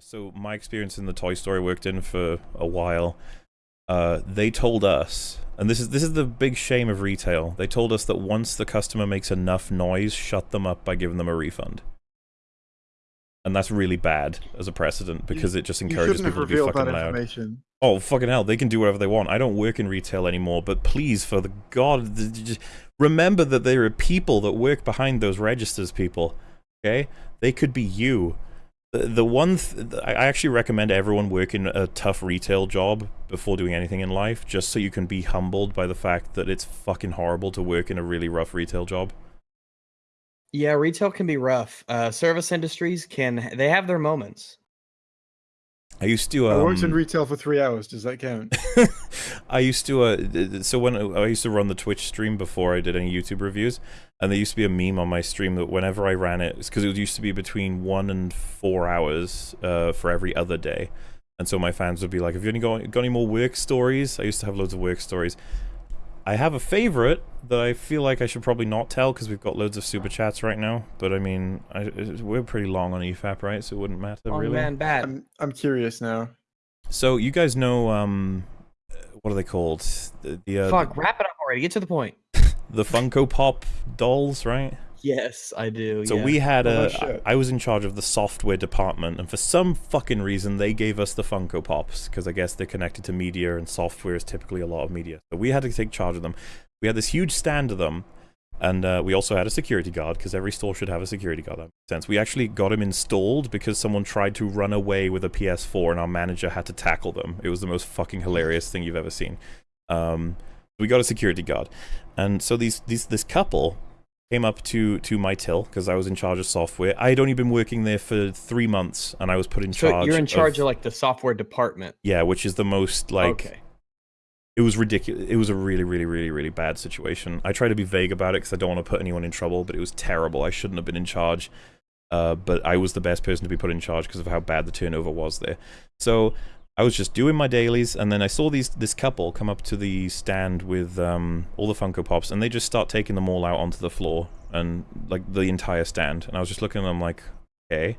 so my experience in the toy store I worked in for a while, uh, they told us, and this is this is the big shame of retail. They told us that once the customer makes enough noise, shut them up by giving them a refund. And that's really bad as a precedent because it just encourages people to be fucking loud. Oh fucking hell! They can do whatever they want. I don't work in retail anymore, but please, for the god, just remember that there are people that work behind those registers. People, okay? They could be you the, one th I actually recommend everyone working a tough retail job before doing anything in life, just so you can be humbled by the fact that it's fucking horrible to work in a really rough retail job. Yeah, retail can be rough. Uh, service industries can they have their moments. I used to. Um, I worked in um, retail for three hours. Does that count? I used to. Uh, so when I used to run the Twitch stream before I did any YouTube reviews, and there used to be a meme on my stream that whenever I ran it, because it used to be between one and four hours uh, for every other day, and so my fans would be like, "Have you any got, got any more work stories?" I used to have loads of work stories. I have a favorite that I feel like I should probably not tell because we've got loads of super chats right now. But I mean, I, we're pretty long on EFAP, right? So it wouldn't matter oh, really. man, bad. I'm I'm curious now. So you guys know um, what are they called? The, the uh, fuck, the, wrap it up already. Get to the point. the Funko Pop dolls, right? Yes, I do. So yeah. we had oh, a. I was in charge of the software department, and for some fucking reason, they gave us the Funko Pops because I guess they're connected to media, and software is typically a lot of media. So we had to take charge of them. We had this huge stand of them, and uh, we also had a security guard because every store should have a security guard. That makes sense. We actually got him installed because someone tried to run away with a PS4, and our manager had to tackle them. It was the most fucking hilarious thing you've ever seen. Um, we got a security guard, and so these these this couple came up to to my till because I was in charge of software. I had only been working there for three months, and I was put in so charge. You're in charge of, of, like the software department. Yeah, which is the most like. Okay. It was ridiculous. It was a really, really, really, really bad situation. I try to be vague about it because I don't want to put anyone in trouble, but it was terrible. I shouldn't have been in charge. Uh, but I was the best person to be put in charge because of how bad the turnover was there. So I was just doing my dailies, and then I saw these this couple come up to the stand with um, all the Funko Pops, and they just start taking them all out onto the floor, and like the entire stand. And I was just looking at them like, okay,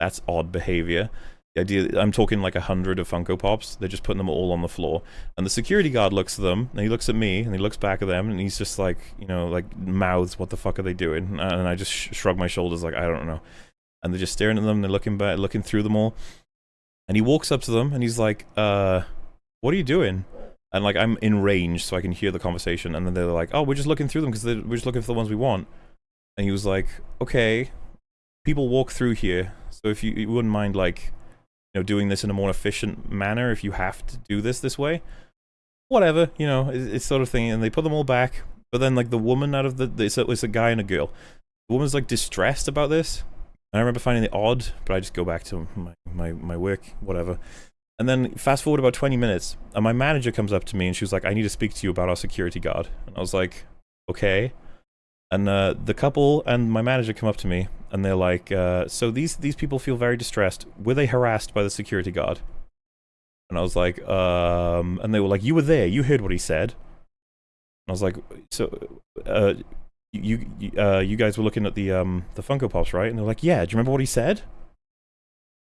that's odd behavior. The idea, I'm talking like a hundred of Funko Pops. They're just putting them all on the floor, and the security guard looks at them, and he looks at me, and he looks back at them, and he's just like, you know, like mouths, what the fuck are they doing? And I just sh shrug my shoulders like, I don't know. And they're just staring at them, they're looking back, looking through them all and he walks up to them and he's like, uh, what are you doing? And like, I'm in range so I can hear the conversation. And then they're like, oh, we're just looking through them because we're just looking for the ones we want. And he was like, okay, people walk through here. So if you, you wouldn't mind like, you know, doing this in a more efficient manner, if you have to do this this way, whatever, you know, it's, it's sort of thing. And they put them all back. But then like the woman out of the, it's a, it's a guy and a girl. The woman's like distressed about this I remember finding it odd, but I just go back to my, my, my work, whatever. And then fast forward about 20 minutes, and my manager comes up to me and she was like, I need to speak to you about our security guard. And I was like, okay. And uh, the couple and my manager come up to me and they're like, uh, so these, these people feel very distressed. Were they harassed by the security guard? And I was like, um, and they were like, you were there, you heard what he said. And I was like, so, uh, you uh, you guys were looking at the um the Funko Pops, right? And they're like, yeah. Do you remember what he said?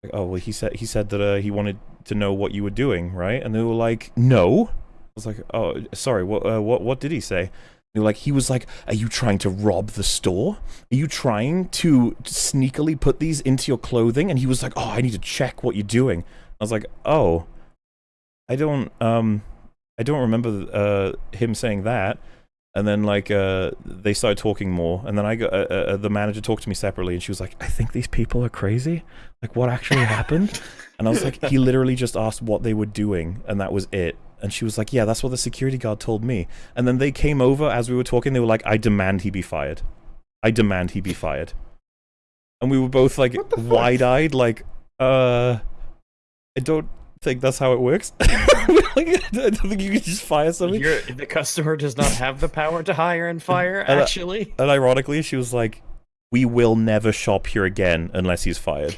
Like, oh well, he said he said that uh, he wanted to know what you were doing, right? And they were like, no. I was like, oh, sorry. What uh, what what did he say? They were like, he was like, are you trying to rob the store? Are you trying to sneakily put these into your clothing? And he was like, oh, I need to check what you're doing. I was like, oh, I don't um, I don't remember uh him saying that and then like uh, they started talking more. And then i got uh, uh, uh, the manager talked to me separately and she was like i think these people are crazy. Like what actually happened? And i was like he literally just asked what they were doing and that was it. And she was like yeah that's what the security guard told me. And then they came over as we were talking they were like i demand he be fired. I demand he be fired. And we were both like wide-eyed like uh i don't think that's how it works. like, I don't think you can just fire somebody. You're, the customer does not have the power to hire and fire, and, actually. And ironically, she was like, we will never shop here again unless he's fired.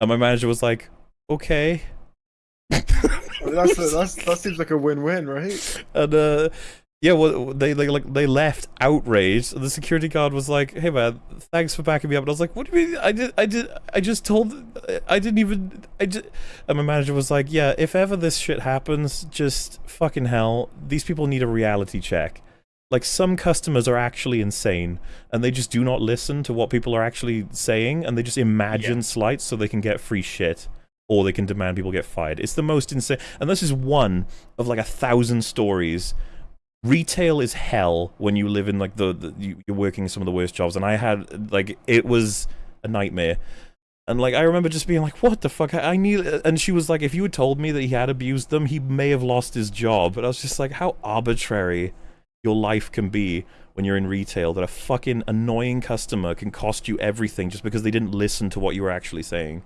And my manager was like, okay. that's, a, that's that seems like a win-win, right? And uh, Yeah, well, they like they left outraged. The security guard was like, "Hey man, thanks for backing me up." And I was like, "What do you mean? I did, I did, I just told, I didn't even, I just." And my manager was like, "Yeah, if ever this shit happens, just fucking hell, these people need a reality check. Like some customers are actually insane, and they just do not listen to what people are actually saying, and they just imagine yeah. slights so they can get free shit." Or they can demand people get fired. It's the most insane, and this is one of like a thousand stories retail is hell when you live in like the, the you, you're working some of the worst jobs. And i had like it was a nightmare. And like i remember just being like what the fuck? I, need uh, and she was like if you had told me that he had abused them he may have lost his job. But i was just like how arbitrary your life can be when you're in retail that a fucking annoying customer can cost you everything just because they didn't listen to what you were actually saying.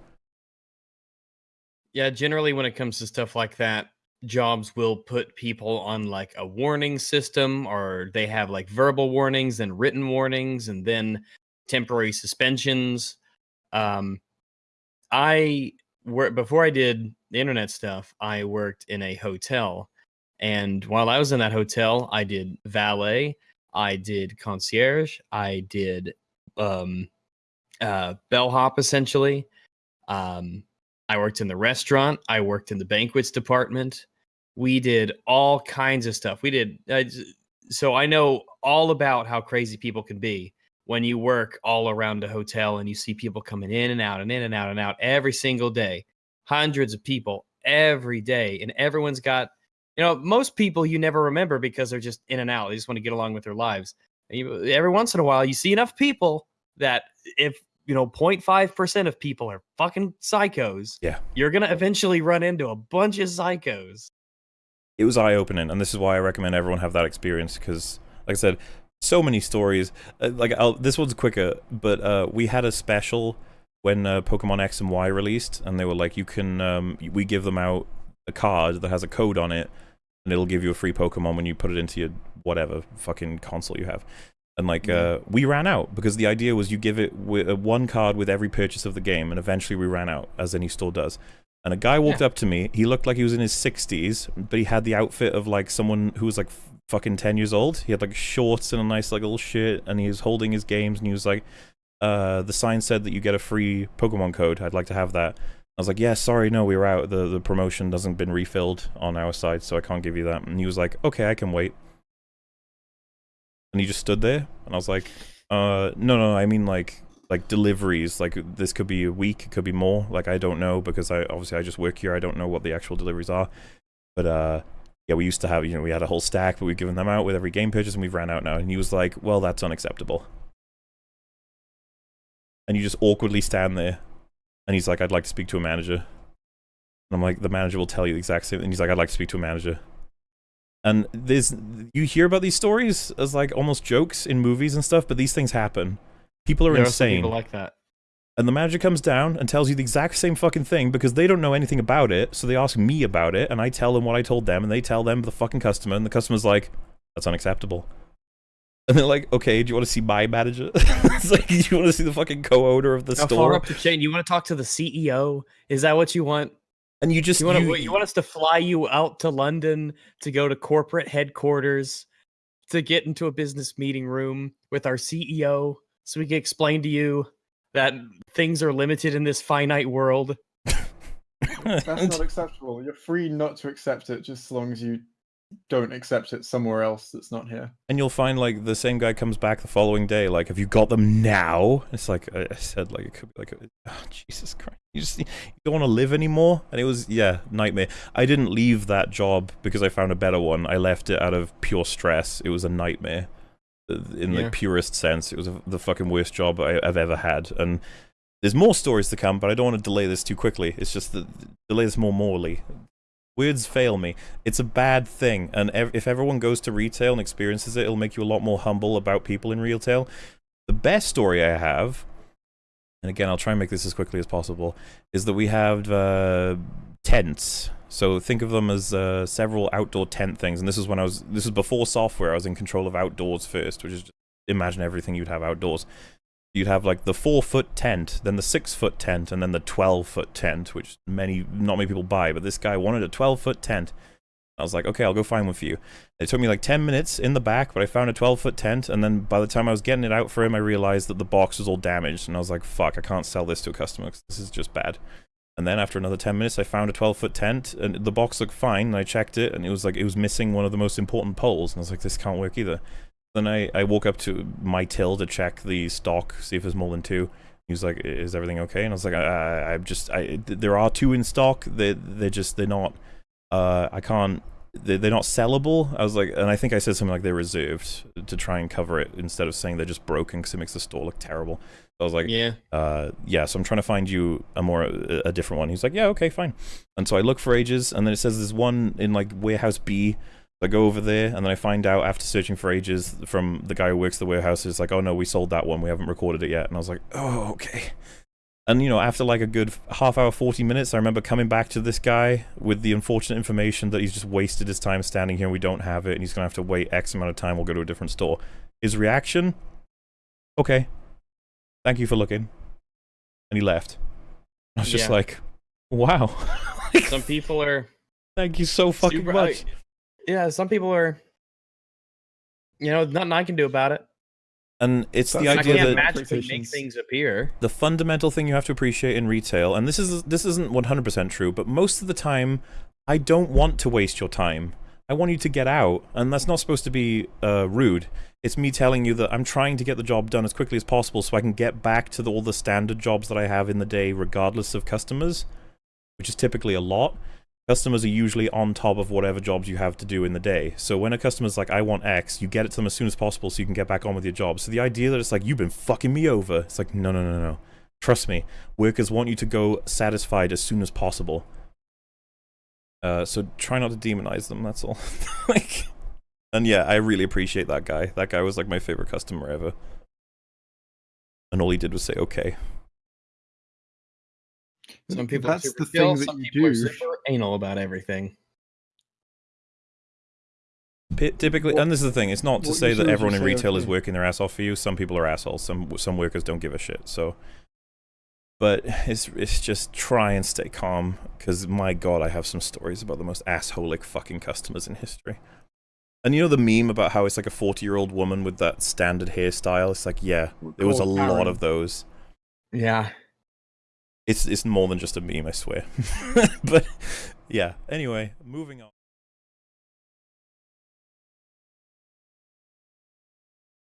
Yeah generally when it comes to stuff like that jobs will put people on like a warning system or they have like verbal warnings and written warnings and then temporary suspensions um i work before i did the internet stuff i worked in a hotel and while i was in that hotel i did valet i did concierge i did um uh bellhop essentially um I worked in the restaurant. I worked in the banquets department we did all kinds of stuff. We did uh, so I know all about how crazy people can be when you work all around a hotel and you see people coming in and out and in and out and out every single day. Hundreds of people every day and everyone's got you know, most people you never remember because they're just in and out. They just want to get along with their lives. You, every once in a while you see enough people that if you know 0.5% of people are fucking psychos yeah you're gonna eventually run into a bunch of psychos it was eye opening, and this is why I recommend everyone have that experience because, like I said, so many stories. Uh, like I'll, this one's quicker, but uh, we had a special when uh, Pokemon X and Y released, and they were like, you can, um, we give them out a card that has a code on it, and it'll give you a free Pokemon when you put it into your whatever fucking console you have. And like, uh, we ran out because the idea was you give it uh, one card with every purchase of the game, and eventually we ran out, as any store does. And a guy walked yeah. up to me. He looked like he was in his 60s, but he had the outfit of like someone who was like fucking 10 years old. He had like shorts and a nice like little shirt, and he was holding his games, and he was like, uh, the sign said that you get a free Pokemon code. I'd like to have that. I was like, yeah, sorry, no, we were out. The, the promotion doesn't been refilled on our side, so I can't give you that. And he was like, okay, I can wait. And he just stood there, and I was like, uh, no, no, I mean like, like deliveries like this could be a week it could be more like i don't know because i obviously i just work here i don't know what the actual deliveries are. But uh yeah we used to have you know we had a whole stack but we've given them out with every game purchase and we've ran out now. And he was like well that's unacceptable. And you just awkwardly stand there. And he's like i'd like to speak to a manager. And i'm like the manager will tell you the exact same and he's like i'd like to speak to a manager. And there's you hear about these stories as like almost jokes in movies and stuff but these things happen People are there insane. Are people like that. And the manager comes down and tells you the exact same fucking thing because they don't know anything about it. So they ask me about it, and I tell them what I told them, and they tell them the fucking customer, and the customer's like, "That's unacceptable." And they're like, "Okay, do you want to see my manager?" it's like, "Do you want to see the fucking co-owner of the How store?" far up the chain? You want to talk to the CEO? Is that what you want? And you just you want, you, to, you want us to fly you out to London to go to corporate headquarters to get into a business meeting room with our CEO so we can explain to you that things are limited in this finite world. That's not acceptable. You're free not to accept it just as long as you don't accept it somewhere else that's not here. And you'll find like the same guy comes back the following day. Like, have you got them now? It's like uh, I said, like it could be like, uh, oh, Jesus Christ, you just you don't want to live anymore. And it was yeah, nightmare. I didn't leave that job because I found a better one. I left it out of pure stress. It was a nightmare in yeah. the purest sense. It was a, the fucking worst job I, have ever had, and there's more stories to come, but I don't want to delay this too quickly. It's just that delay this more morally. Words fail me. It's a bad thing, and ev if everyone goes to retail and experiences it, it'll make you a lot more humble about people in retail. The best story I have, and again, I'll try and make this as quickly as possible, is that we have uh, tents so think of them as uh, several outdoor tent things, and this is when I was, this is before software, I was in control of outdoors first, which is imagine everything you'd have outdoors. You'd have like the four foot tent, then the six foot tent, and then the 12 foot tent, which many, not many people buy, but this guy wanted a 12 foot tent. I was like, okay, I'll go find one for you. It took me like 10 minutes in the back, but I found a 12 foot tent, and then by the time I was getting it out for him, I realized that the box was all damaged, and I was like, fuck, I can't sell this to a customer because this is just bad. And then after another 10 minutes, I found a 12 foot tent, and the box looked fine, and I checked it, and it was like, it was missing one of the most important poles, and I was like, this can't work either. Then I, I woke up to my till to check the stock, see if there's more than two. He was like, "Is everything okay?" And I was like, "I, I, just, I, there are two in stock. They, they're just, they're not. Uh, I can't. They're, they're not sellable." I was like, and I think I said something like they're reserved to try and cover it instead of saying they're just broken because it makes the store look terrible. So I was like, Yeah. uh, yeah, so I'm trying to find you a more a, a different one. He's like, yeah, okay, fine. And so I look for ages, and then it says there's one in like warehouse B. I go over there, and then I find out after searching for ages from the guy who works the warehouse, it's like, oh no, we sold that one. We haven't recorded it yet. And I was like, oh, okay. And you know, after like a good half hour, 40 minutes, I remember coming back to this guy with the unfortunate information that he's just wasted his time standing here and we don't have it, and he's gonna have to wait X amount of time. We'll go to a different store. His reaction, okay, thank you for looking, and he left. I was just Yeah. like, wow, Like, Some people are thank you so fucking super- much. Yeah, some people are. You know, nothing I can do about it. And it's the That's idea that magically make things appear. the fundamental thing you have to appreciate in retail, and this is this isn't 100% true, but most of the time, I don't want to waste your time. I want you to get out, and that's not supposed to be uh, rude. It's me telling you that I'm trying to get the job done as quickly as possible so I can get back to the, all the standard jobs that I have in the day, regardless of customers, which is typically a lot. Customers are usually on top of whatever jobs you have to do in the day. So when a customer's like, I want X, you get it to them as soon as possible so you can get back on with your job. So the idea that it's like, you've been fucking me over, it's like, no, no, no, no. Trust me, workers want you to go satisfied as soon as possible. Uh, so try not to demonize them, that's all. like, and yeah, I really appreciate that guy. That guy was like my favorite customer ever. And all he did was say, okay. Some people are That's super the chill, thing that some you people are do. super anal about everything. Pi- Typically, What- and this is the thing, it's not to what say that everyone in retail is working their ass off for you. Some people are assholes. Some some workers don't give a shit. So, but it's it's just try and stay calm because my god, I have some stories about the most assholic fucking customers in history. And you know the meme about how it's like a forty-year-old woman with that standard hairstyle. It's like, yeah, there was a lot of those. Yeah. It's it's more than just a meme, I swear. but yeah. Anyway, moving on.